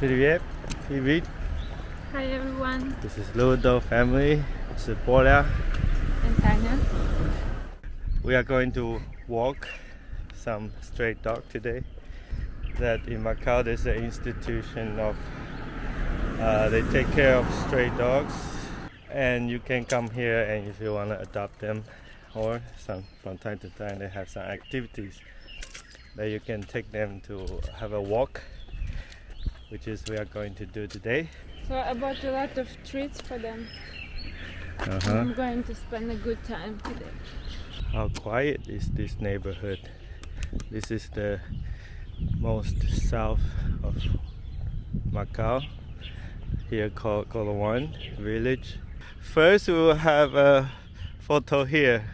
Привет, привет. Hi everyone, This is Ludo family. This is Bola. and Tanya. We are going to walk some stray dog today. That in Macau there's an institution of uh, they take care of stray dogs, and you can come here and if you want to adopt them, or some from time to time they have some activities that you can take them to have a walk, which is we are going to do today. So I bought a lot of treats for them. Uh-huh. I'm going to spend a good time today. How quiet is this neighborhood? This is the most south of Macau, here called Coloane village. First, we will have a photo here.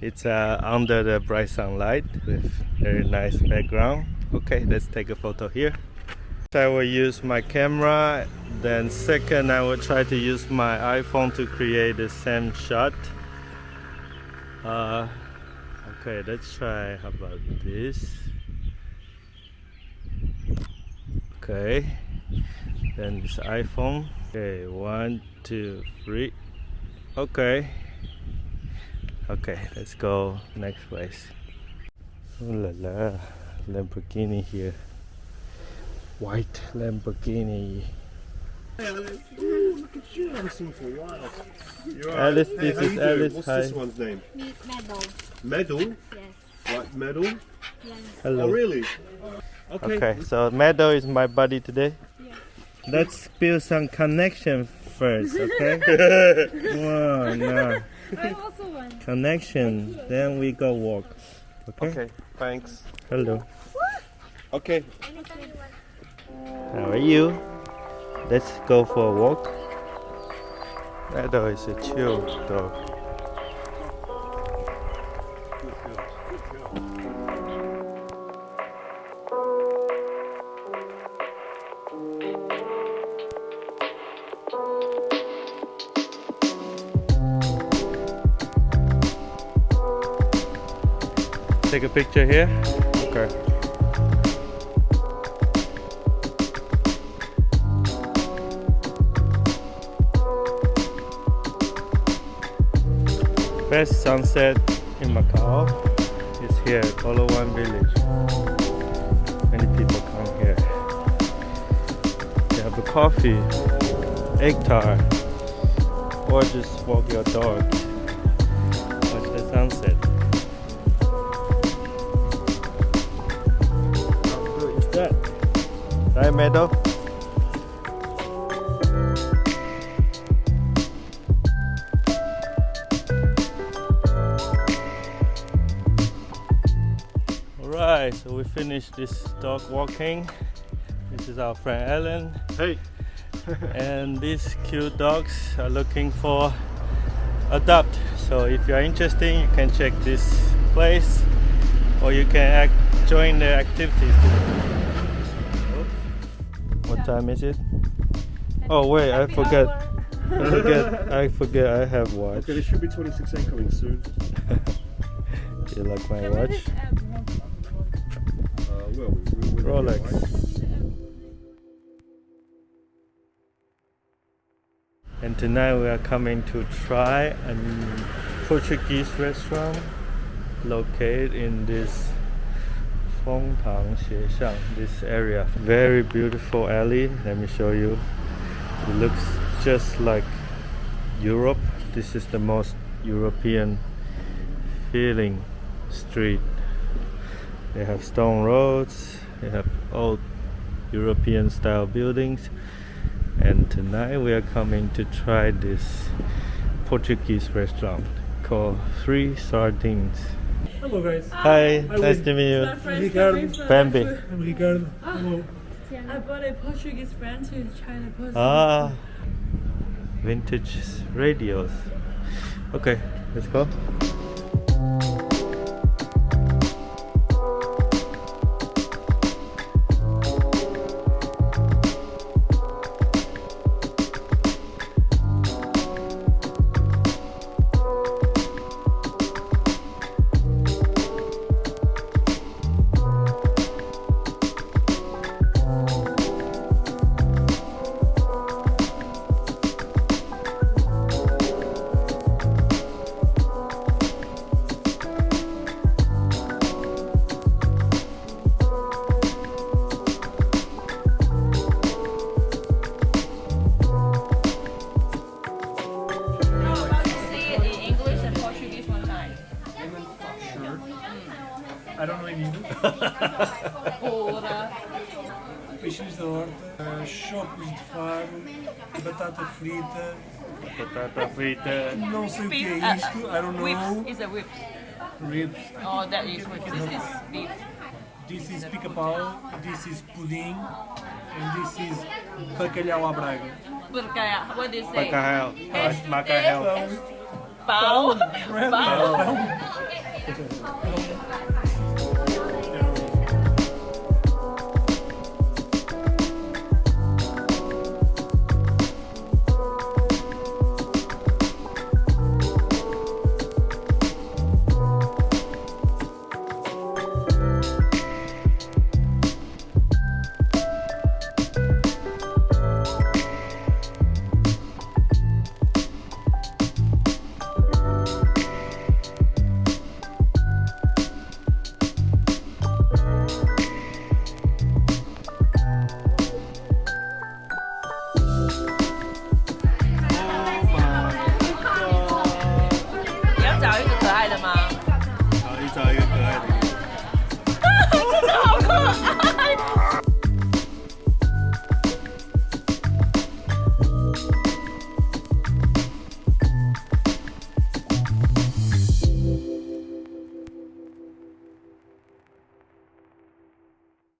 It's uh, under the bright sunlight with very nice background. Okay, let's take a photo here. I will use my camera. Then second, I will try to use my iPhone to create the same shot. Uh, okay, let's try. How about this? Okay, then this iPhone. Okay, one, two, three. Okay, okay, let's go next place. Ooh la la, Lamborghini here. White Lamborghini. Hey Alice. Ooh, look at you. I haven't seen you for a while. You're Alice, Hey, this how is you doing? Alice, What's hi. this one's name? Medal. Medal? Yes. Like medal? Yes. Hello. Oh, really? Okay. Okay, so Meadow is my buddy today. Yeah. Let's build some connection first, okay? One, yeah. I also want. Connection, then we go walk. Okay? Okay, thanks. Hello. Okay. How are you? Let's go for a walk. Meadow is a chill dog. Take a picture here. Okay. Best sunset in Macau is here, Palawan Village. Many people come here. They have a coffee, egg tart, or just walk your dog. Watch the sunset. How that? Right, Meadow? Alright, so we finished this dog walking. This is our friend Ellen, Hey. and these cute dogs are looking for adopt. So if you are interested, you can check this place, or you can act, join the activities. What time is it? Oh wait, I forget. I forget. I forget. I have watch. Okay, there should be 26A coming soon. you like my Can we watch? Just add one? Well, we, we, we Rolex. And tonight we are coming to try a Portuguese restaurant located in this Fengtang Xieshang, this area. Very beautiful alley. Let me show you. It looks just like Europe. This is the most European feeling street. They have stone roads, they have old European style buildings. And tonight we are coming to try this Portuguese restaurant called Three Sardines. Hello guys, Hi, Hi, nice Win. to meet you. friend Ricardo. coming Bambi. I'm Ricardo. Hello. I bought a Portuguese friend who is trying to post. Ah, vintage radios. Okay, let's go. Peixinhos da horta, chocos de faro, batata frita, Batata frita. não sei o que é isto, I don't Whips know. is a whip. Ribs. Oh, that is whip. This is beef. This is pica-pau, this is pudim, and this is bacalhau à braga. Bacalhau. What do you say? Bacalhau. Macarel. Pau. Pau. pão.